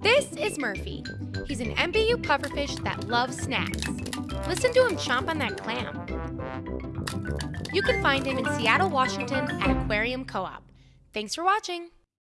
This is Murphy. He's an MBU pufferfish that loves snacks. Listen to him chomp on that clam. You can find him in Seattle, Washington at Aquarium Co op. Thanks for watching.